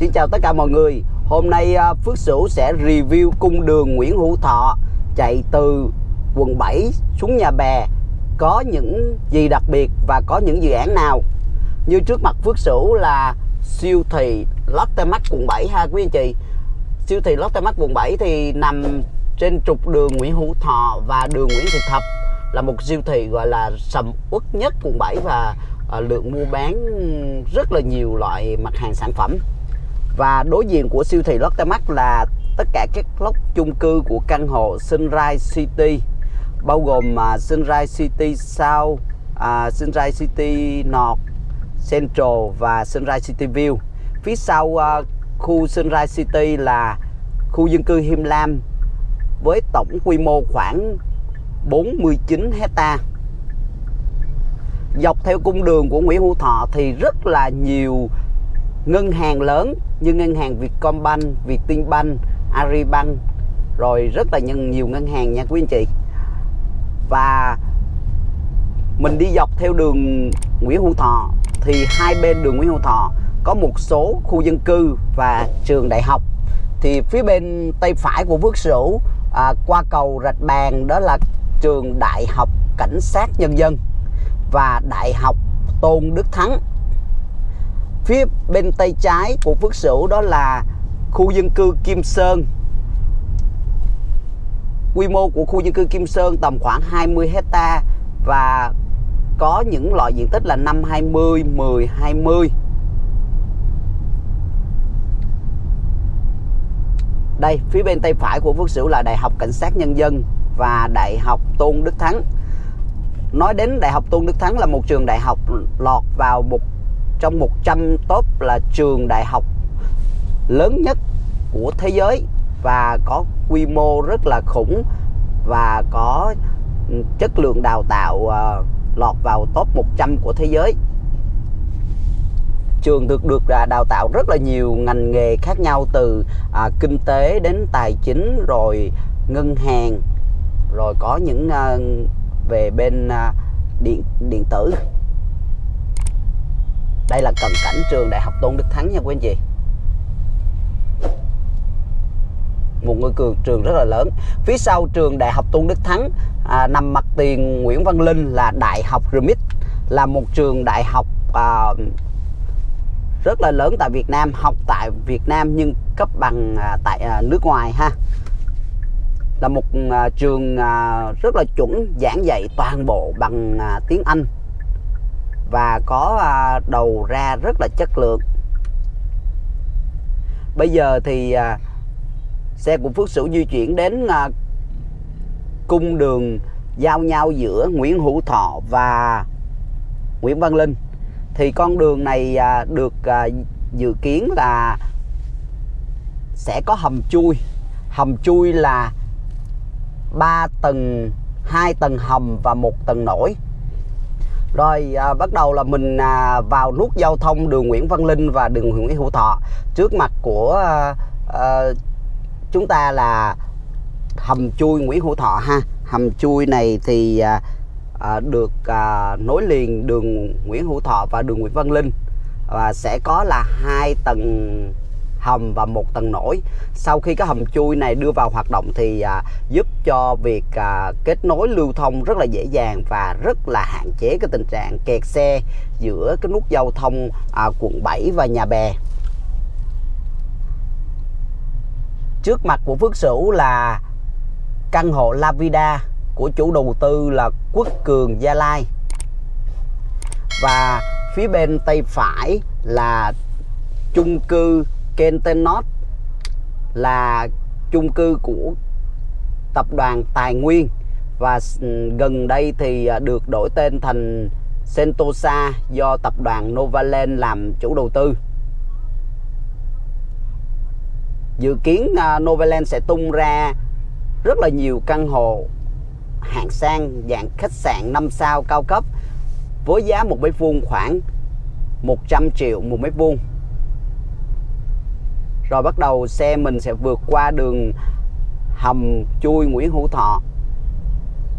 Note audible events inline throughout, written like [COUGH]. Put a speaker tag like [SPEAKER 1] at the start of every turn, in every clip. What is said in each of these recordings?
[SPEAKER 1] Xin chào tất cả mọi người. Hôm nay à, Phước Sửu sẽ review cung đường Nguyễn Hữu Thọ Chạy từ quận 7 xuống nhà bè. Có những gì đặc biệt và có những dự án nào? Như trước mặt Phước Sửu là siêu thị Lotte Mart quận 7 ha quý anh chị. Siêu thị Lotte Mart quận 7 thì nằm trên trục đường Nguyễn Hữu Thọ và đường Nguyễn Thị Thập. Là một siêu thị gọi là sầm uất nhất quận 7 và à, lượng mua bán rất là nhiều loại mặt hàng sản phẩm và đối diện của siêu thị Lotte Mart là tất cả các lốc chung cư của căn hộ Sunrise City bao gồm uh, Sunrise City South, uh, Sunrise City North, Central và Sunrise City View. Phía sau uh, khu Sunrise City là khu dân cư Him Lam với tổng quy mô khoảng 49 hecta. Dọc theo cung đường của Nguyễn Hữu Thọ thì rất là nhiều ngân hàng lớn như ngân hàng Vietcombank, Vietinbank, Agribank rồi rất là nhiều ngân hàng nha quý anh chị. Và mình đi dọc theo đường Nguyễn Hữu Thọ thì hai bên đường Nguyễn Hữu Thọ có một số khu dân cư và trường đại học. Thì phía bên tay phải của Phước Sửu à, qua cầu Rạch Bàn đó là trường Đại học Cảnh sát Nhân dân và Đại học Tôn Đức Thắng phía bên tay trái của Phước Sửu đó là khu dân cư Kim Sơn. Quy mô của khu dân cư Kim Sơn tầm khoảng 20 hecta và có những loại diện tích là 5 20 10 20 đây, phía bên tay phải của Phước Sửu là Đại học Cảnh sát Nhân dân và Đại học Tôn Đức Thắng. Nói đến Đại học Tôn Đức Thắng là một trường đại học lọt vào một trong 100 top là trường đại học lớn nhất của thế giới và có quy mô rất là khủng và có chất lượng đào tạo uh, lọt vào top 100 của thế giới. Trường được được đào tạo rất là nhiều ngành nghề khác nhau từ à, kinh tế đến tài chính rồi ngân hàng rồi có những à, về bên à, điện điện tử đây là cận cảnh trường đại học tôn đức thắng nha quý anh chị. Một ngôi trường trường rất là lớn. Phía sau trường đại học tôn đức thắng à, nằm mặt tiền nguyễn văn linh là đại học remit là một trường đại học à, rất là lớn tại Việt Nam học tại Việt Nam nhưng cấp bằng à, tại à, nước ngoài ha. Là một à, trường à, rất là chuẩn giảng dạy toàn bộ bằng à, tiếng Anh và có à, đầu ra rất là chất lượng. Bây giờ thì à, xe của Phước Sửu di chuyển đến à, cung đường giao nhau giữa Nguyễn Hữu Thọ và Nguyễn Văn Linh. Thì con đường này được dự kiến là sẽ có hầm chui. Hầm chui là 3 tầng 2 tầng hầm và một tầng nổi rồi à, bắt đầu là mình à, vào nút giao thông đường Nguyễn Văn Linh và đường Nguyễn Hữu Thọ. Trước mặt của à, à, chúng ta là hầm chui Nguyễn Hữu Thọ ha. Hầm chui này thì à, à, được à, nối liền đường Nguyễn Hữu Thọ và đường Nguyễn Văn Linh. Và sẽ có là hai tầng hầm và một tầng nổi. Sau khi cái hầm chui này đưa vào hoạt động thì à, giúp cho việc à, kết nối lưu thông rất là dễ dàng và rất là hạn chế cái tình trạng kẹt xe giữa cái nút giao thông à, quận 7 và nhà bè. Trước mặt của Phước Sửu là căn hộ La Vida của chủ đầu tư là Quốc Cường Gia Lai. Và phía bên tay phải là chung cư Kentenot là chung cư của tập đoàn Tài Nguyên và ừ, gần đây thì à, được đổi tên thành Sentosa do tập đoàn Novaland làm chủ đầu tư. Dự kiến à, Novaland sẽ tung ra rất là nhiều căn hộ, hạng sang, dạng khách sạn 5 sao cao cấp với giá một mét vuông khoảng 100 triệu một mét vuông rồi bắt đầu xe mình sẽ vượt qua đường hầm chui Nguyễn Hữu Thọ.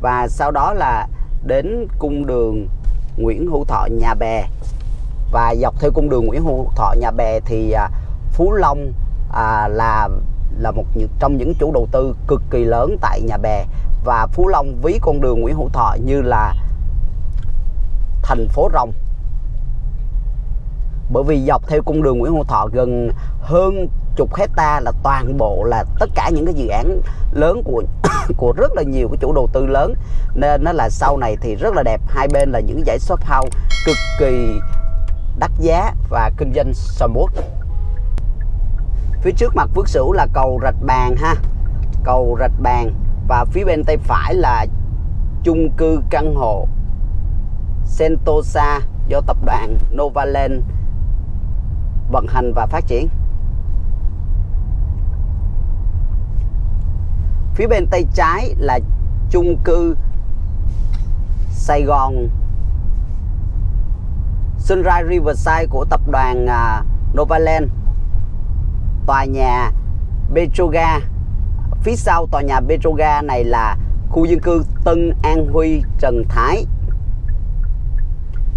[SPEAKER 1] Và sau đó là đến cung đường Nguyễn Hữu Thọ nhà bè. Và dọc theo cung đường Nguyễn Hữu Thọ nhà bè thì à, Phú Long à, là là một trong những chủ đầu tư cực kỳ lớn tại nhà bè. Và Phú Long ví con đường Nguyễn Hữu Thọ như là thành phố rồng bởi vì dọc theo cung đường Nguyễn Hữu Thọ gần hơn chục hecta là toàn bộ là tất cả những cái dự án lớn của [COUGHS] của rất là nhiều cái chủ đầu tư lớn. Nên nó là sau này thì rất là đẹp. Hai bên là những dãy shop house cực kỳ đắt giá và kinh doanh sầm uất. Phía trước mặt Phước Sửu là cầu Rạch Bàn ha. Cầu Rạch Bàn và phía bên tay phải là chung cư căn hộ Sentosa do tập đoàn Novaland vận hành và phát triển. Phía bên tay trái là chung cư Sài Gòn. Sunrise Riverside của tập đoàn à, Novaland. Tòa nhà Petroga. Phía sau tòa nhà Petroga này là khu dân cư Tân An Huy, Trần Thái.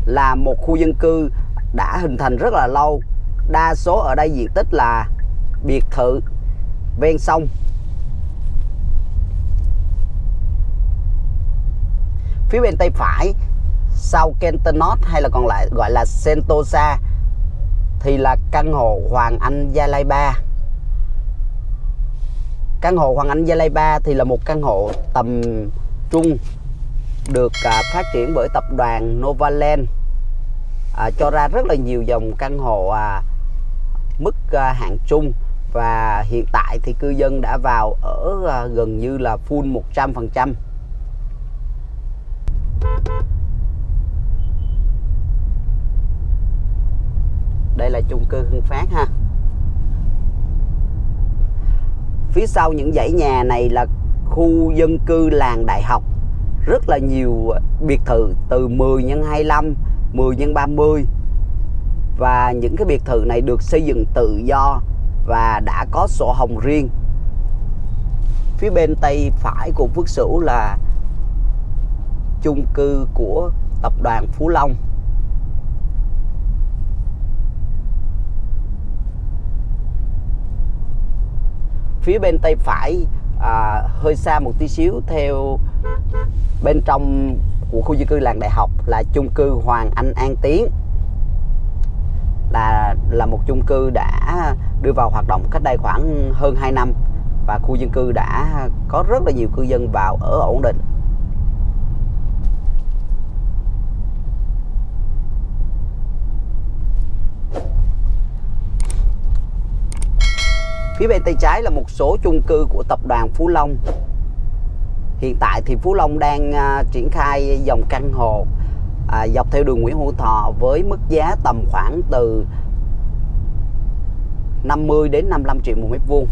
[SPEAKER 1] Là một khu dân cư đã hình thành rất là lâu đa số ở đây diện tích là biệt thự ven sông. Phía bên tay phải sau Kentonot hay là còn lại gọi là Sentosa thì là căn hộ Hoàng Anh Gia Lai 3 căn hộ Hoàng Anh Gia Lai 3 thì là một căn hộ tầm trung được à, phát triển bởi tập đoàn Novaland. À, cho ra rất là nhiều dòng căn hộ à, mức à, hạng trung và hiện tại thì cư dân đã vào ở à, gần như là full 100% đây là chung cư Hưng Phát ha. Phía sau những dãy nhà này là khu dân cư làng đại học. Rất là nhiều biệt thự từ 10 x 25 10 x 30 và những cái biệt thự này được xây dựng tự do và đã có sổ hồng riêng. Phía bên tay phải của Phước Sửu là chung cư của tập đoàn Phú Long. Phía bên tay phải à, hơi xa một tí xíu theo bên trong của khu dân cư làng đại học là chung cư Hoàng Anh An Tiến là là một chung cư đã đưa vào hoạt động cách đây khoảng hơn 2 năm và khu dân cư đã có rất là nhiều cư dân vào ở ổn định. Phía bên tay trái là một số chung cư của tập đoàn Phú Long. Hiện tại thì Phú Long đang à, triển khai dòng căn hộ à, dọc theo đường Nguyễn Hữu Thọ với mức giá tầm khoảng từ 50 đến 55 triệu một mét vuông.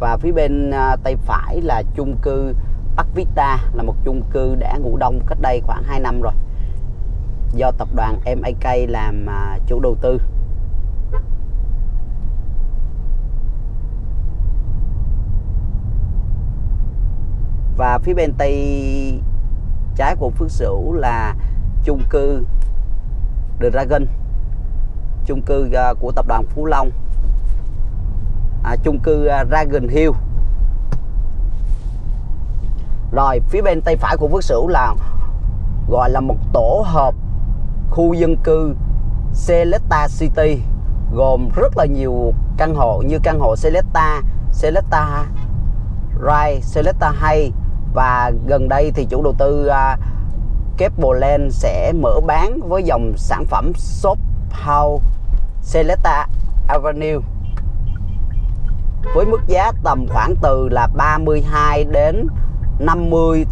[SPEAKER 1] Và phía bên à, tay phải là chung cư Park Vista là một chung cư đã ngủ đông cách đây khoảng 2 năm rồi do tập đoàn MAK làm à, chủ đầu tư. Và phía bên tay trái của Phước Sửu là chung cư The Dragon chung cư à, của tập đoàn Phú Long. À, chung cư à, Dragon Hill. Rồi phía bên tay phải của Phước Sửu là gọi là một tổ hợp khu dân cư Selecta City gồm rất là nhiều căn hộ như căn hộ Selecta, Selecta Rai, Selecta Hay và gần đây thì chủ đầu tư à, uh, Capleland sẽ mở bán với dòng sản phẩm shop house Celesta Avenue với mức giá tầm khoảng từ là 32 đến 50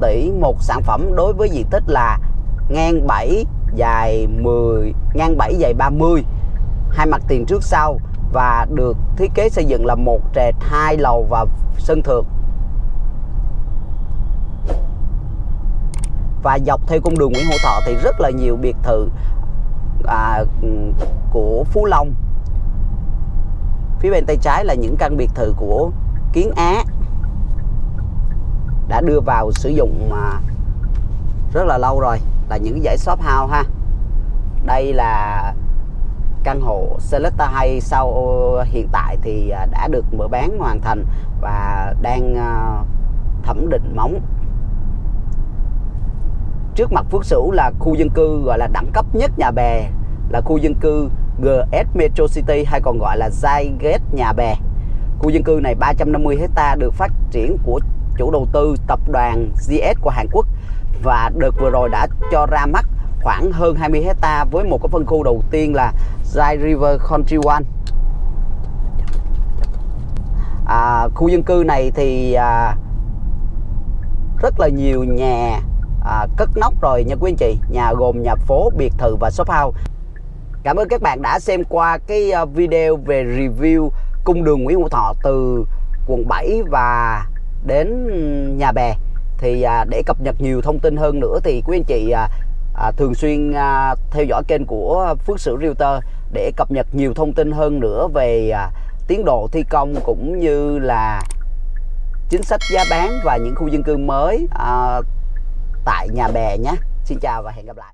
[SPEAKER 1] tỷ một sản phẩm đối với diện tích là ngang 7 dài 10 ngang 7 dài 30 hai mặt tiền trước sau và được thiết kế xây dựng là một trệt hai lầu và sân thượng. Và dọc theo con đường Nguyễn Hữu Thọ thì rất là nhiều biệt thự à, của Phú Long. Phía bên tay trái là những căn biệt thự của Kiến Á đã đưa vào sử dụng mà rất là lâu rồi là những dãy shop house ha. Đây là căn hộ Selecta hay sau ờ, hiện tại thì à, đã được mở bán hoàn thành và đang à, thẩm định móng trước mặt Phước Sửu là khu dân cư gọi là đẳng cấp nhất nhà bè là khu dân cư GS Metro City hay còn gọi là Zyget nhà bè. Khu dân cư này 350 hecta được phát triển của chủ đầu tư tập đoàn GS của Hàn Quốc và đợt vừa rồi đã cho ra mắt khoảng hơn 20 hecta với một cái phân khu đầu tiên là Zai River Country One à, khu dân cư này thì à, rất là nhiều nhà à, cất nóc rồi nha quý anh chị. Nhà gồm nhà phố biệt thự và shop house. Cảm ơn các bạn đã xem qua cái à, video về review cung đường Nguyễn Hữu Thọ từ quận 7 và đến nhà bè. Thì à, để cập nhật nhiều thông tin hơn nữa thì quý anh chị à, à, thường xuyên à, theo dõi kênh của Phước Sử Realtor để cập nhật nhiều thông tin hơn nữa về à, tiến độ thi công cũng như là chính sách giá bán và những khu dân cư mới à, tại nhà bè nhé. Xin chào và hẹn gặp lại.